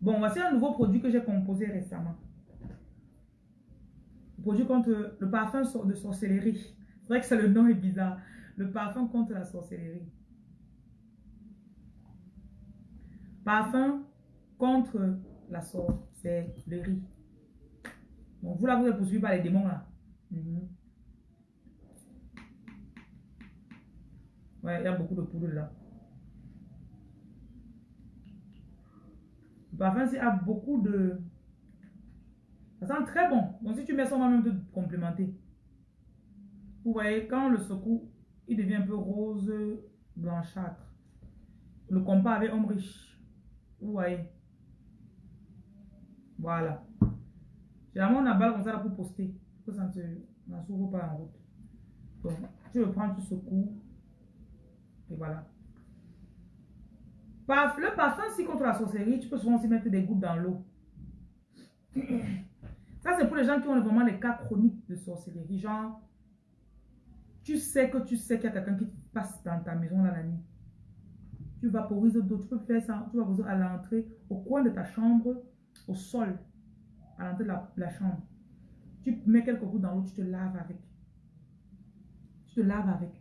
Bon, voici un nouveau produit que j'ai composé récemment. Le produit contre le parfum de sorcellerie. C'est vrai que c'est le nom est bizarre. Le parfum contre la sorcellerie. Parfum contre la sorcellerie. Donc, vous là, vous êtes poursuivi par les démons là. Mhm. Ouais, il y a beaucoup de poudre là. C'est a beaucoup de... Ça sent très bon. Donc, si tu mets ça, on va même te complémenter. Vous voyez, quand le secoue, il devient un peu rose blanchâtre. Le compas avec homme riche. Vous voyez. Voilà. Généralement, on a balle comme ça pour poster. Pour que ça ne s'ouvre pas en route. Donc, tu le prends, tu secoues. Et voilà. Le parfum, si contre la sorcellerie, tu peux souvent aussi mettre des gouttes dans l'eau. Ça, c'est pour les gens qui ont vraiment les cas chroniques de sorcellerie. Genre, tu sais que tu sais qu'il y a quelqu'un qui passe dans ta maison la nuit. Tu vaporises d'eau. Tu peux faire ça. Tu vas vaporiser à l'entrée, au coin de ta chambre, au sol, à l'entrée de la, chambre. Tu mets quelques gouttes dans l'eau, tu te laves avec. Tu te laves avec.